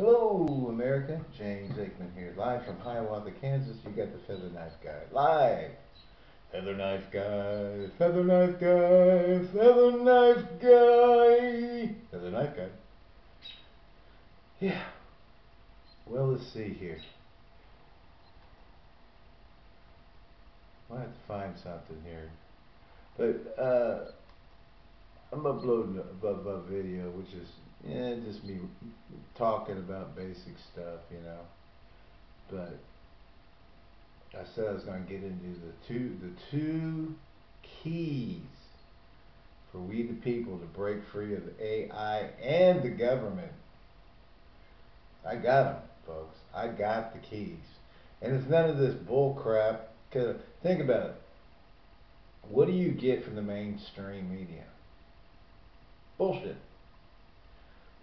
Hello, America. James Aikman here, live from Hiawatha, Kansas. You got the Feather Knife Guy live. Feather Knife Guy, Feather Knife Guy, Feather Knife Guy, Feather Knife Guy. Yeah. Well, let's see here. I have to find something here. But uh, I'm uploading a, a, a video, which is yeah, just me talking about basic stuff, you know. But I said I was going to get into the two the two keys for we the people to break free of the AI and the government. I got them, folks. I got the keys, and it's none of this bull crap. Cause think about it. What do you get from the mainstream media? Bullshit.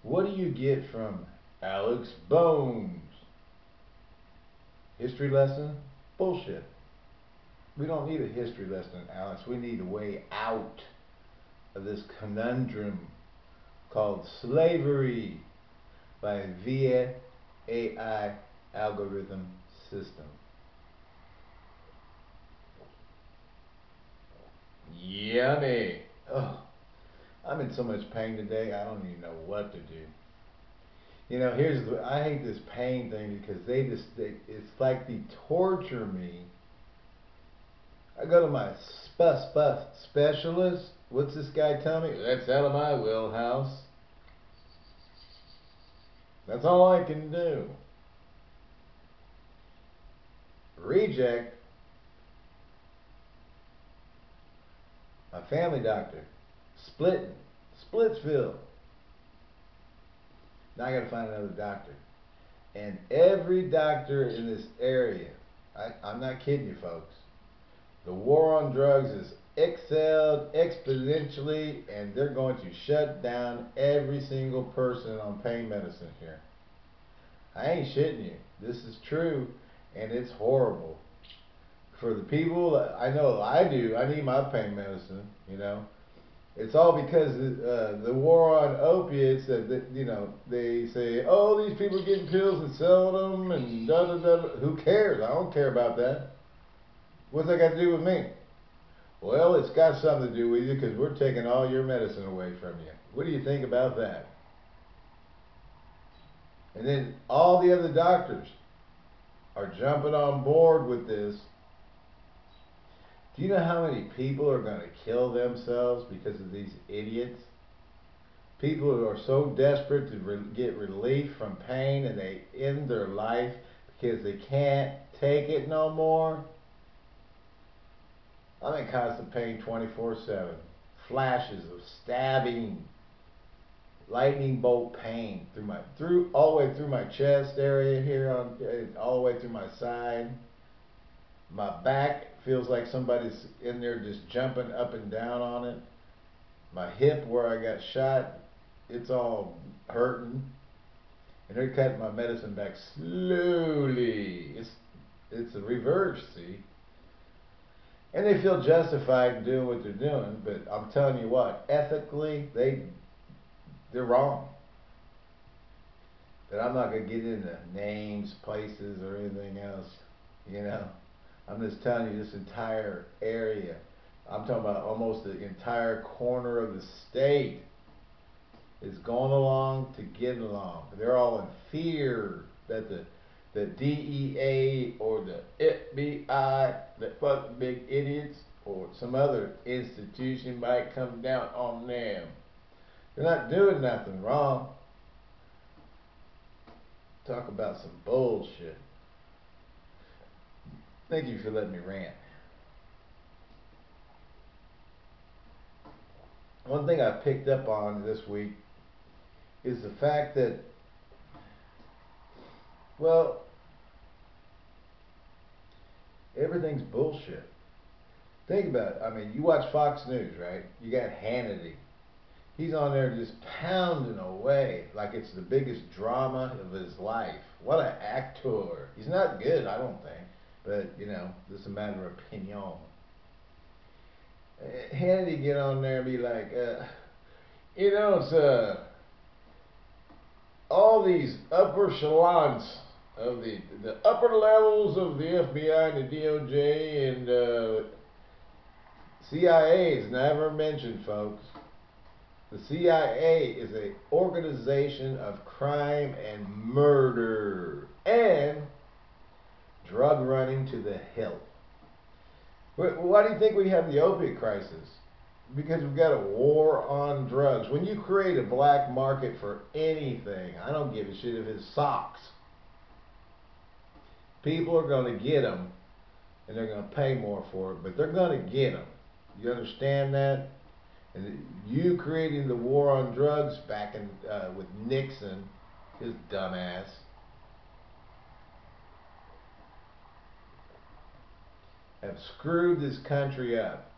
What do you get from Alex Bones? History lesson? Bullshit. We don't need a history lesson, Alex. We need a way out of this conundrum called slavery by via AI algorithm system. Yummy. Oh. I'm in so much pain today, I don't even know what to do. You know, here's the, I hate this pain thing because they just, they, it's like they torture me. I go to my sp sp specialist. What's this guy tell me? That's out of my wheelhouse. That's all I can do. Reject. My family doctor. Splitting. Splitsville. Now I got to find another doctor. And every doctor in this area, I, I'm not kidding you folks, the war on drugs is excelled exponentially and they're going to shut down every single person on pain medicine here. I ain't shitting you. This is true and it's horrible. For the people, I know I do, I need my pain medicine, you know. It's all because uh, the war on opiates that, that, you know they say, oh, these people getting pills and selling them and da da da. Who cares? I don't care about that. What's that got to do with me? Well, it's got something to do with you because we're taking all your medicine away from you. What do you think about that? And then all the other doctors are jumping on board with this do you know how many people are going to kill themselves because of these idiots? People who are so desperate to re get relief from pain and they end their life because they can't take it no more. I'm in constant pain 24-7. Flashes of stabbing, lightning bolt pain through my through all the way through my chest area here on uh, all the way through my side. My back feels like somebody's in there just jumping up and down on it. My hip where I got shot, it's all hurting. And they're cutting my medicine back slowly. It's it's a reverse, see. And they feel justified in doing what they're doing, but I'm telling you what, ethically, they they're wrong. But I'm not gonna get into names, places, or anything else, you know. I'm just telling you this entire area. I'm talking about almost the entire corner of the state is going along to get along. They're all in fear that the the DEA or the FBI, the fucking big idiots, or some other institution might come down on them. They're not doing nothing wrong. Talk about some bullshit. Thank you for letting me rant. One thing I picked up on this week is the fact that, well, everything's bullshit. Think about it. I mean, you watch Fox News, right? You got Hannity. He's on there just pounding away like it's the biggest drama of his life. What an actor. He's not good, I don't think. But, you know, is a matter of opinion. Hannity get on there and be like, uh, you know, it's, uh, all these upper echelons of the the upper levels of the FBI and the DOJ and uh, CIA is never mentioned, folks. The CIA is a organization of crime and murder and drug running to the hilt. Why do you think we have the opiate crisis? Because we've got a war on drugs. When you create a black market for anything, I don't give a shit if it's socks. People are going to get them, and they're going to pay more for it, but they're going to get them. You understand that? And you creating the war on drugs back in uh, with Nixon, his dumbass. Have screwed this country up.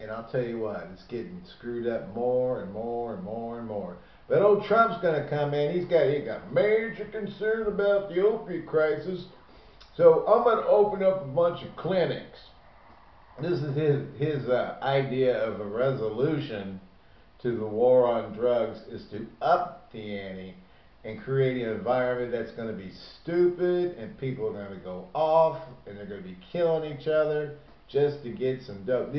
And I'll tell you what, it's getting screwed up more and more and more and more. But old Trump's going to come in. He's got he got major concern about the opiate crisis. So I'm going to open up a bunch of clinics this is his his uh, idea of a resolution to the war on drugs is to up the ante and creating an environment that's going to be stupid and people are going to go off and they're going to be killing each other just to get some dope.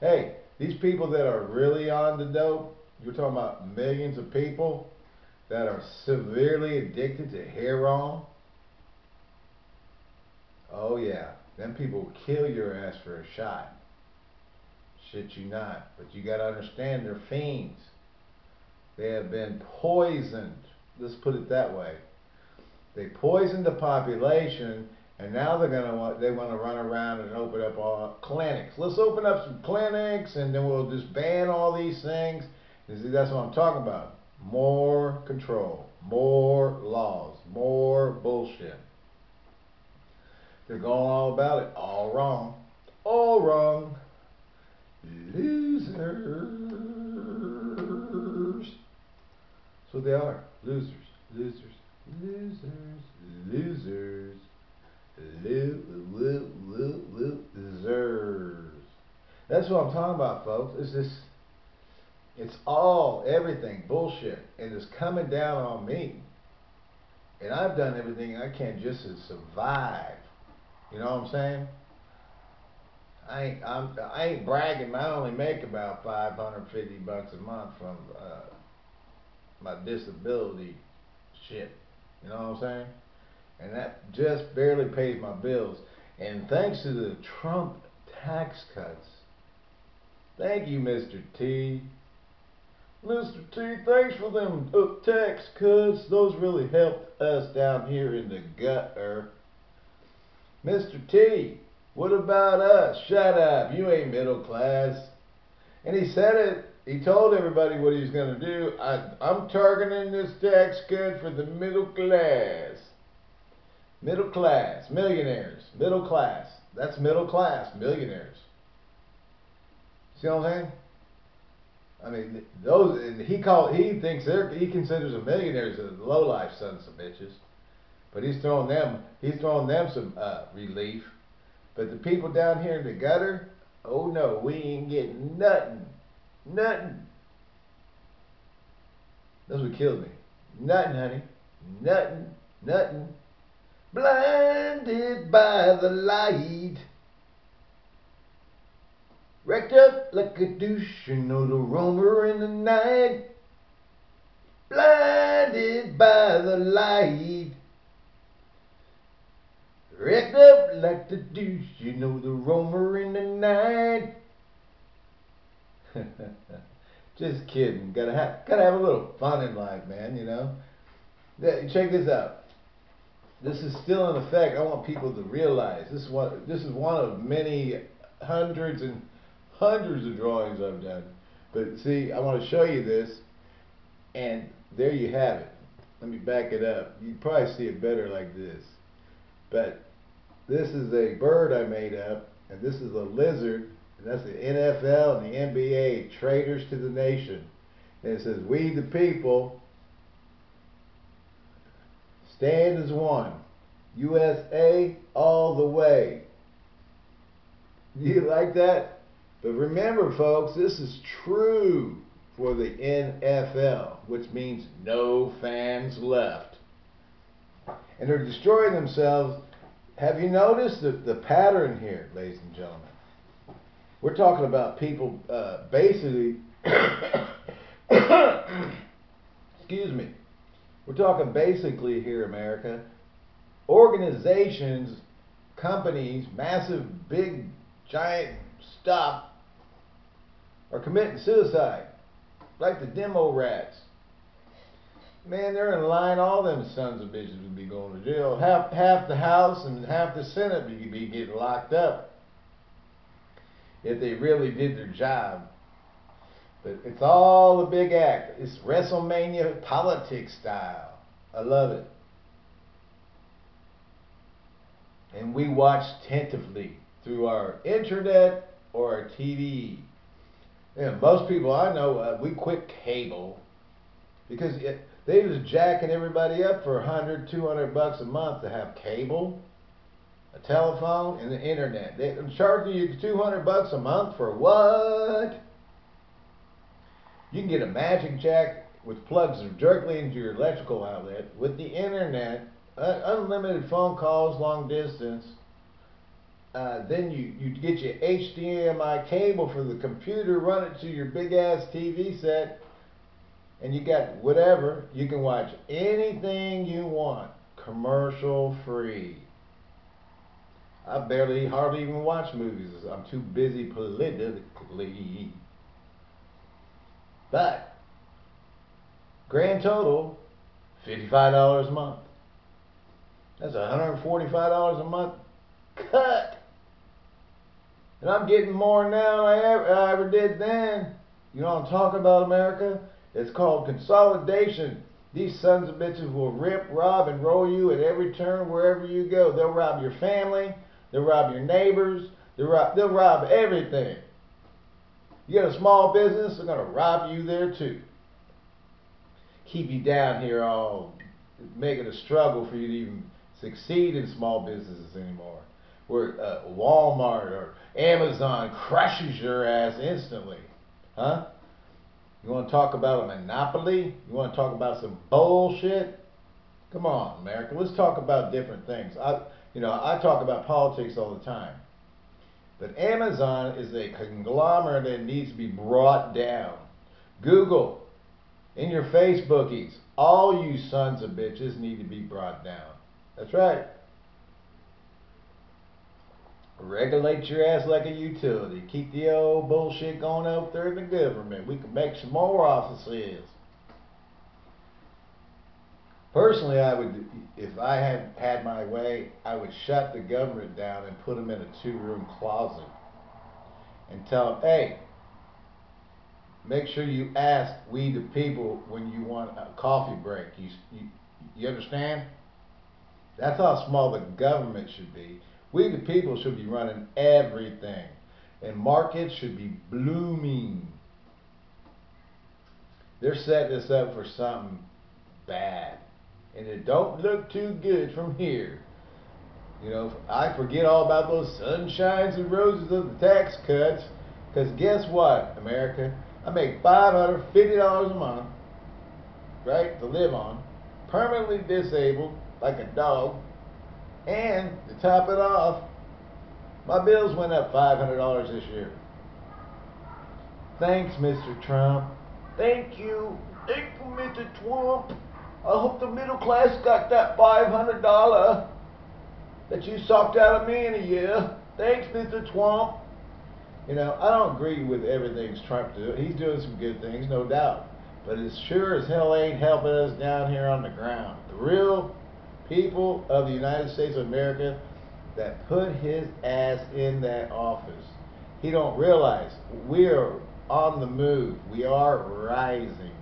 Hey, these people that are really on the dope, you're talking about millions of people that are severely addicted to heroin. Oh yeah. them people will kill your ass for a shot. Shit you not. But you gotta understand they're fiends. They have been poisoned. Let's put it that way. They poisoned the population and now they're gonna want they want to run around and open up all clinics. Let's open up some clinics and then we'll just ban all these things. See, that's what I'm talking about. More control, more laws, more bullshit. They're going all about it. All wrong. All wrong. Losers. So they are. Losers. Losers. Losers. Losers. Losers. That's what I'm talking about, folks. It's this. It's all, everything, bullshit. And it's coming down on me. And I've done everything I can just to survive. You know what I'm saying? I ain't, I'm, I ain't bragging. I only make about 550 bucks a month from uh, my disability shit. You know what I'm saying? And that just barely pays my bills. And thanks to the Trump tax cuts, thank you, Mr. T. Mr. T, thanks for them tax cuts. Those really helped us down here in the gutter. Mr. T, what about us? Shut up. You ain't middle class. And he said it. He told everybody what he's going to do. I, I'm targeting this tax cut for the middle class. Middle class. Millionaires. Middle class. That's middle class. Millionaires. See what I'm saying? I mean, those he call he thinks they're he considers a millionaires as low life sons of bitches. But he's throwing them he's throwing them some uh, relief. But the people down here in the gutter, oh no, we ain't getting nothing. Nothing. That's what killed me. Nothing, honey. Nothing. Nothing. Blinded by the light. Wrecked up like a douche, you know the roamer in the night. Blinded by the light. Wrecked up like the douche, you know the roamer in the night. Just kidding. Gotta have gotta have a little fun in life, man. You know. Check this out. This is still in effect. I want people to realize this is one. This is one of many hundreds and hundreds of drawings I've done. But see, I want to show you this, and there you have it. Let me back it up. You probably see it better like this. But this is a bird I made up, and this is a lizard, and that's the NFL and the NBA, traitors to the nation. And it says, we the people stand as one. USA all the way. You like that? But remember, folks, this is true for the NFL, which means no fans left. And they're destroying themselves. Have you noticed the, the pattern here, ladies and gentlemen? We're talking about people uh, basically, excuse me, we're talking basically here, America, organizations, companies, massive, big, giant stuff are committing suicide, like the demo rats. Man, they're in line. All them sons of bitches would be going to jail. Half half the House and half the Senate would be getting locked up if they really did their job. But it's all a big act. It's WrestleMania politics style. I love it. And we watch tentatively through our internet or our TV. Yeah, most people I know, uh, we quit cable because it, they was jacking everybody up for 100, 200 bucks a month to have cable, a telephone, and the internet. They're charging you 200 bucks a month for what? You can get a magic jack with plugs directly into your electrical outlet with the internet, uh, unlimited phone calls long distance, uh, then you, you get your HDMI cable for the computer, run it to your big ass TV set, and you got whatever. You can watch anything you want, commercial free. I barely, hardly even watch movies. I'm too busy politically. But, grand total, $55 a month. That's $145 a month cut. And I'm getting more now than I ever, I ever did then. You know what I'm talking about, America? It's called consolidation. These sons of bitches will rip, rob, and roll you at every turn wherever you go. They'll rob your family. They'll rob your neighbors. They'll rob, they'll rob everything. You got a small business, they're going to rob you there too. Keep you down here all making a struggle for you to even succeed in small businesses anymore where uh, Walmart or Amazon crushes your ass instantly. Huh? You want to talk about a monopoly? You want to talk about some bullshit? Come on, America. Let's talk about different things. I, you know, I talk about politics all the time. But Amazon is a conglomerate that needs to be brought down. Google, in your Facebookies, all you sons of bitches need to be brought down. That's right. Regulate your ass like a utility. Keep the old bullshit going out there in the government. We can make some more offices. Personally, I would, if I had had my way, I would shut the government down and put them in a two-room closet and tell them, hey, make sure you ask we the people when you want a coffee break. You, you, you understand? That's how small the government should be. We, the people, should be running everything. And markets should be blooming. They're setting us up for something bad. And it don't look too good from here. You know, I forget all about those sunshines and roses of the tax cuts. Because guess what, America? I make $550 a month, right, to live on. Permanently disabled, like a dog. And to top it off, my bills went up $500 this year. Thanks, Mr. Trump. Thank you. Thank you, Mr. Trump. I hope the middle class got that $500 that you sucked out of me in a year. Thanks, Mr. Trump. You know, I don't agree with everything Trump doing. He's doing some good things, no doubt. But it sure as hell ain't helping us down here on the ground. The real people of the United States of America that put his ass in that office. He don't realize we're on the move. We are rising.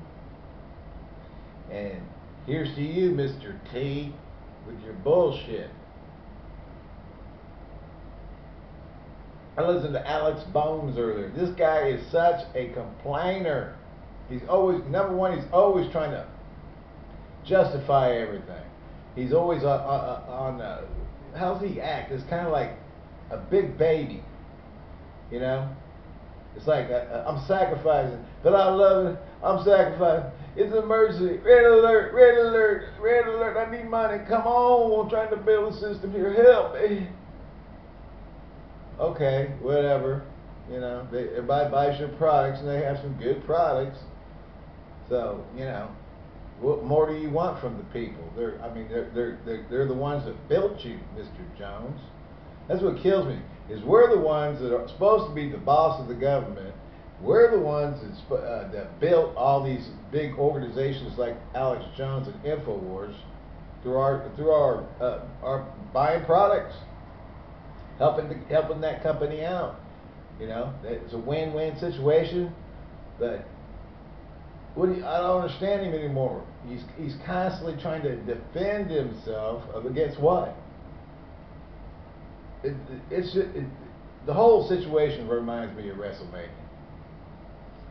And here's to you, Mr. T, with your bullshit. I listened to Alex Bones earlier. This guy is such a complainer. He's always, number one, he's always trying to justify everything he's always on, on, uh, how's he act? It's kind of like a big baby, you know. It's like I, I'm sacrificing, but I love it. I'm sacrificing. It's an emergency. Red alert, red alert, red alert. I need money. Come on. I'm trying to build a system here. Help me. Okay, whatever. You know, they, everybody buys your products and they have some good products. So, you know, what more do you want from the people? They're, I mean, they're, they're, they're, they're the ones that built you, Mr. Jones. That's what kills me, is we're the ones that are supposed to be the boss of the government. We're the ones that, uh, that built all these big organizations like Alex Jones and InfoWars through our, through our, uh, our buying products, helping, to, helping that company out. You know, it's a win-win situation, but what you, I don't understand him anymore. He's he's constantly trying to defend himself against what? It, it's it, the whole situation reminds me of WrestleMania.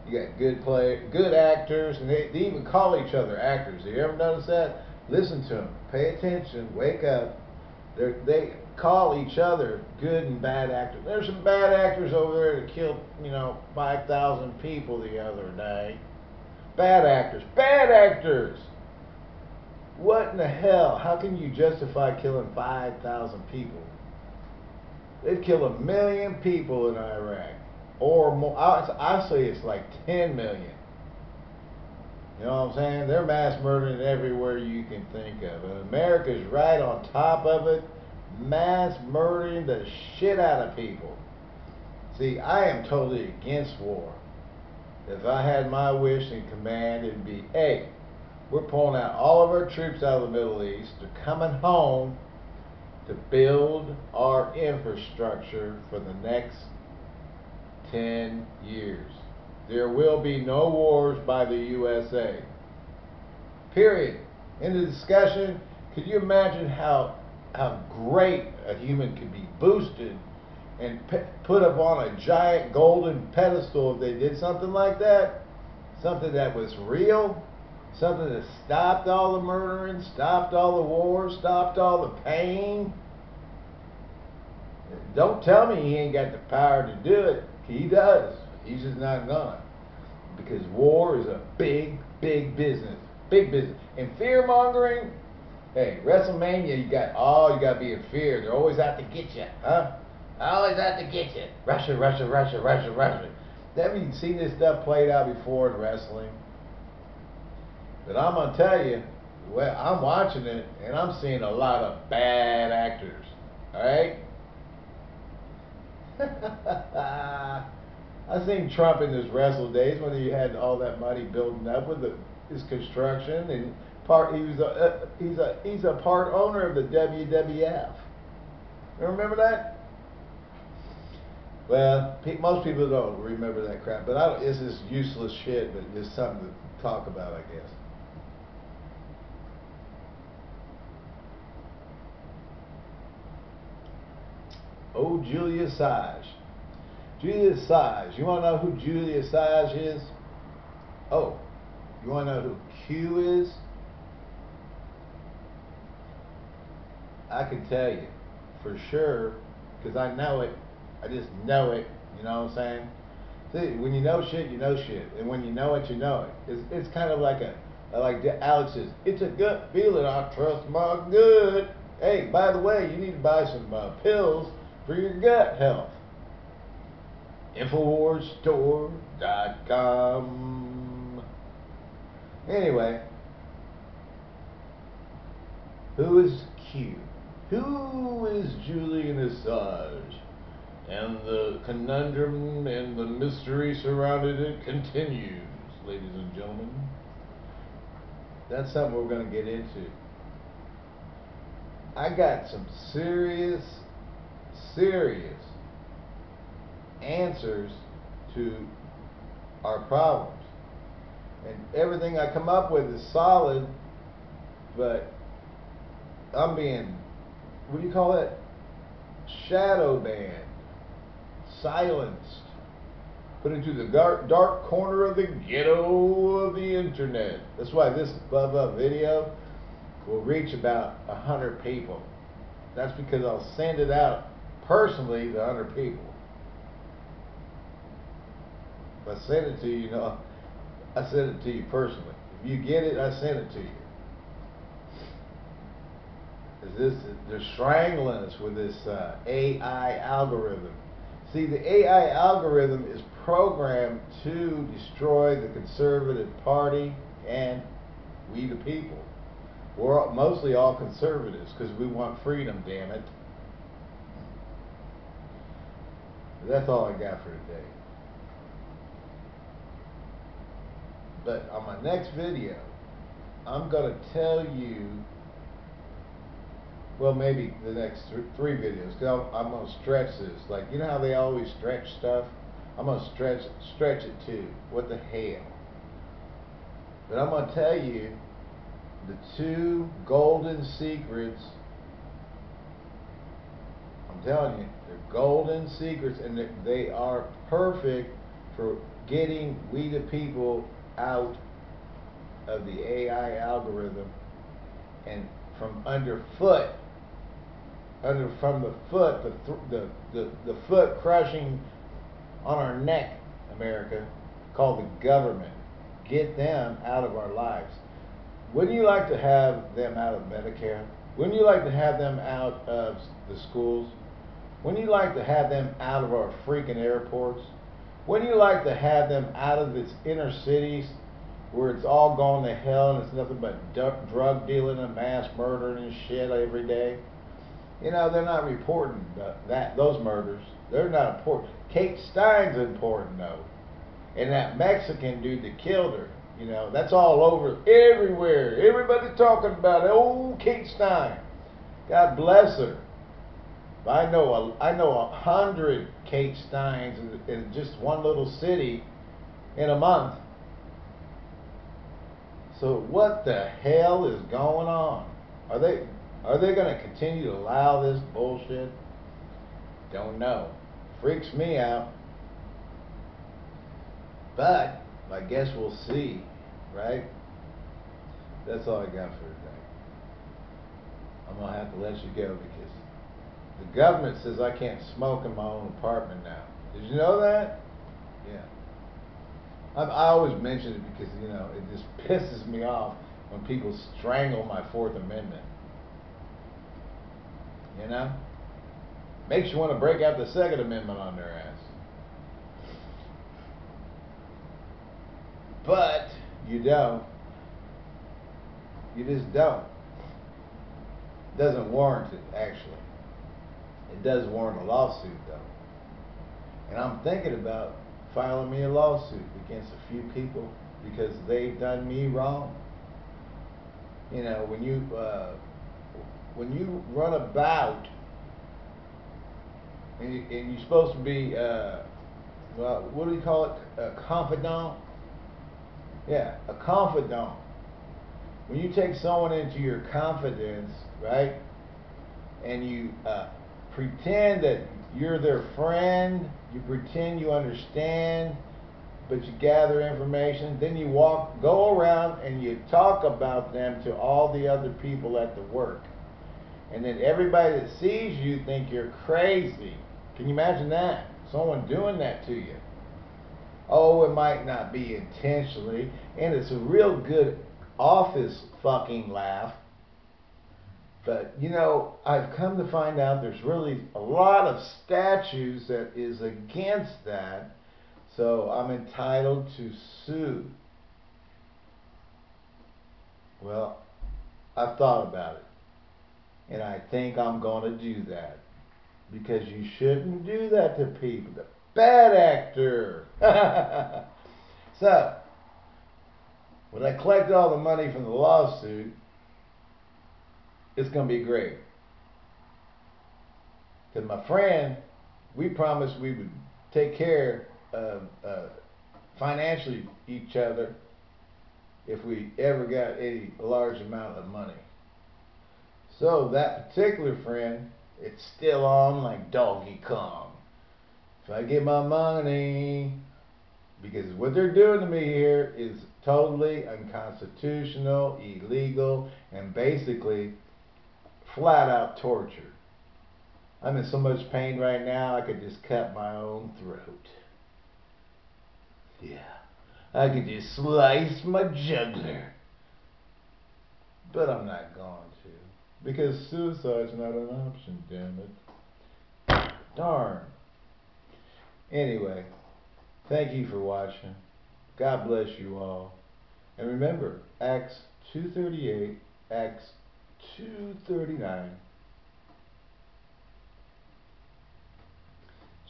You got good play, good actors, and they, they even call each other actors. Have you ever noticed that? Listen to them, pay attention, wake up. They're, they call each other good and bad actors. There's some bad actors over there that killed, you know, 5,000 people the other day. Bad actors. Bad actors! What in the hell? How can you justify killing 5,000 people? They've killed a million people in Iraq. Or more. I, say it's like 10 million. You know what I'm saying? They're mass murdering everywhere you can think of. And America's right on top of it, mass murdering the shit out of people. See, I am totally against war. If I had my wish and command, it'd be, hey, we're pulling out all of our troops out of the Middle East. They're coming home to build our infrastructure for the next 10 years. There will be no wars by the USA. Period. In the discussion, could you imagine how, how great a human could be boosted and put up on a giant golden pedestal if they did something like that, something that was real, something that stopped all the murdering, stopped all the wars, stopped all the pain. Don't tell me he ain't got the power to do it. He does. He's just not gonna. Because war is a big, big business. Big business. And fear mongering, hey, WrestleMania, you got all oh, you gotta be in fear. They're always out to get you, huh? Always out to get you. Russia, Russia, Russia, Russia, Russia. Have you seen this stuff played out before in wrestling? But I'm gonna tell you, well, I'm watching it and I'm seeing a lot of bad actors. All right. I seen Trump in his wrestle days when he had all that money building up with the, his construction and part. He was a uh, he's a he's a part owner of the WWF. You remember that? Well, pe most people don't remember that crap, but I, don't, it's just useless shit, but it's something to talk about, I guess. Oh, Julian Assange. Julian Assange. You want to know who Julian Assange is? Oh, you want to know who Q is? I can tell you for sure because I know it I just know it. You know what I'm saying? See, when you know shit, you know shit, and when you know it, you know it. It's it's kind of like a like Alex says, it's a gut feeling. I trust my gut. Hey, by the way, you need to buy some uh, pills for your gut health. Infowarsstore.com. Anyway, who is Q? Who is Julian Assange? and the conundrum and the mystery surrounding it continues, ladies and gentlemen. That's something we're going to get into. I got some serious, serious answers to our problems. And everything I come up with is solid, but I'm being, what do you call it? Shadow banned silenced, put into the dark, dark corner of the ghetto of the internet. That's why this Bubba video will reach about a 100 people. That's because I'll send it out personally to 100 people. If I send it to you, you know, I send it to you personally. If you get it, I send it to you. Is this they're strangling us with this uh, AI algorithm? See, the AI algorithm is programmed to destroy the conservative party and we the people. We're mostly all conservatives because we want freedom, damn it. That's all I got for today. But on my next video, I'm going to tell you, well, maybe the next th three videos, because I'm, going to stretch this. Like, you know how they always stretch stuff? I'm going to stretch, stretch it too. What the hell? But I'm going to tell you the two golden secrets. Telling you, they're golden secrets, and they are perfect for getting we the people out of the AI algorithm and from underfoot, under from the foot, the the the, the foot crushing on our neck, America, called the government. Get them out of our lives. Wouldn't you like to have them out of Medicare? Wouldn't you like to have them out of the schools? Wouldn't you like to have them out of our freaking airports? Wouldn't you like to have them out of its inner cities where it's all gone to hell and it's nothing but drug dealing and mass murdering and shit every day? You know, they're not reporting that those murders. They're not important. Kate Stein's important though. And that Mexican dude that killed her, you know, that's all over everywhere. Everybody talking about it. Oh, Kate Stein. God bless her. I know a, I know a hundred Kate Steins in, in just one little city in a month. So what the hell is going on? Are they are they going to continue to allow this bullshit? Don't know. Freaks me out. But I guess we'll see, right? That's all I got for today. I'm gonna have to let you go because the government says I can't smoke in my own apartment now. Did you know that? Yeah. I, I always mention it because, you know, it just pisses me off when people strangle my Fourth Amendment. You know? Makes you want to break out the Second Amendment on their ass. But you don't. You just don't. Doesn't warrant it, actually. It does warrant a lawsuit, though. And I'm thinking about filing me a lawsuit against a few people because they've done me wrong. You know, when you uh, when you run about and, you, and you're supposed to be, uh, well, what do you call it? A confidant? Yeah, a confidant. When you take someone into your confidence, right, and you uh, pretend that you're their friend, you pretend you understand, but you gather information, then you walk, go around and you talk about them to all the other people at the work. And then everybody that sees you think you're crazy. Can you imagine that? Someone doing that to you. Oh, it might not be intentionally, and it's a real good office fucking laugh but, you know, I've come to find out there's really a lot of statues that is against that. So I'm entitled to sue. Well, I've thought about it. And I think I'm going to do that. Because you shouldn't do that to people. The bad actor. so, when I collect all the money from the lawsuit, it's going to be great. Because my friend, we promised we would take care of uh, financially each other if we ever got a large amount of money. So that particular friend, it's still on like Donkey Kong. If I get my money, because what they're doing to me here is totally unconstitutional, illegal, and basically flat out torture. I'm in so much pain right now, I could just cut my own throat. Yeah, I could just slice my jugular. But I'm not going to. Because suicide's not an option, damn it. Darn. Anyway, thank you for watching. God bless you all. And remember, Acts 238, Acts 239.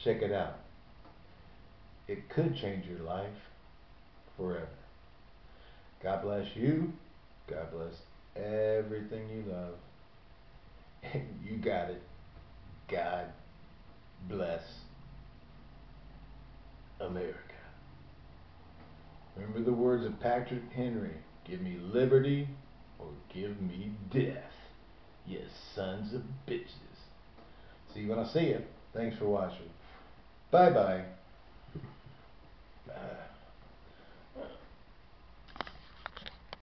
Check it out. It could change your life forever. God bless you. God bless everything you love. you got it. God bless America. Remember the words of Patrick Henry give me liberty or give me death, you sons of bitches. See you when I see you. Thanks for watching. Bye bye. Uh,